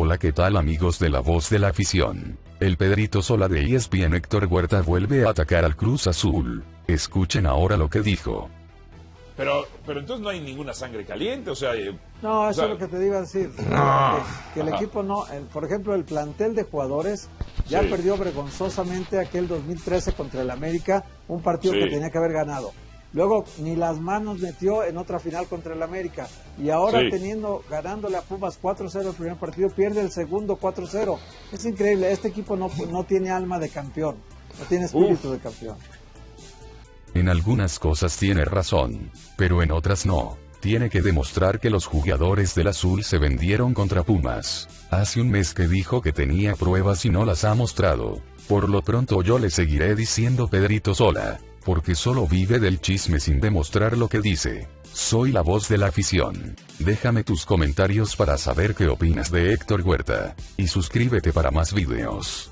Hola qué tal amigos de la voz de la afición. El Pedrito Sola de ESPN Héctor Huerta vuelve a atacar al Cruz Azul. Escuchen ahora lo que dijo. Pero, pero entonces no hay ninguna sangre caliente, o sea... eh, No, o eso sea, es lo que te iba a decir. No. Que, que el Ajá. equipo no, el- por ejemplo, el plantel de jugadores ya Sí. perdió vergonzosamente aquel 2013 contra el América, un partido Sí. que tenía que haber ganado. Luego ni las manos metió en otra final contra el América. Y ahora Sí. teniendo, ganándole a Pumas 4-0 el primer partido, pierde el segundo 4-0. Es increíble, este equipo no, no tiene alma de campeón, no tiene espíritu de campeón. En algunas cosas tiene razón, pero en otras no. Tiene que demostrar que los jugadores del azul se vendieron contra Pumas. Hace un mes que dijo que tenía pruebas y no las ha mostrado. Por lo pronto yo le seguiré diciendo Pedrito Sola, porque solo vive del chisme sin demostrar lo que dice. Soy la voz de la afición. Déjame tus comentarios para saber qué opinas de Héctor Huerta. Y suscríbete para más videos.